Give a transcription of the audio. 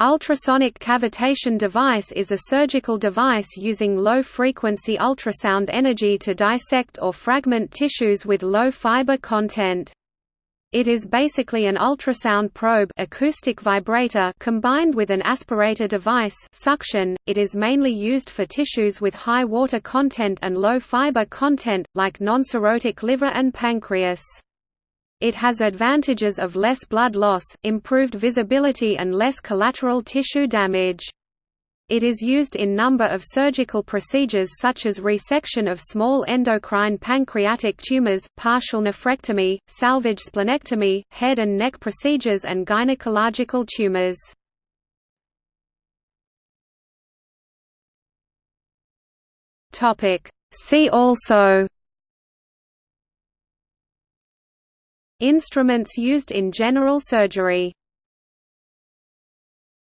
Ultrasonic cavitation device is a surgical device using low-frequency ultrasound energy to dissect or fragment tissues with low fiber content. It is basically an ultrasound probe acoustic vibrator combined with an aspirator device suction. .It is mainly used for tissues with high water content and low fiber content, like non-cirrhotic liver and pancreas. It has advantages of less blood loss, improved visibility and less collateral tissue damage. It is used in number of surgical procedures such as resection of small endocrine pancreatic tumors, partial nephrectomy, salvage splenectomy, head and neck procedures and gynecological tumors. See also Instruments used in general surgery